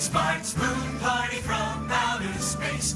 Smarts Spoon Party from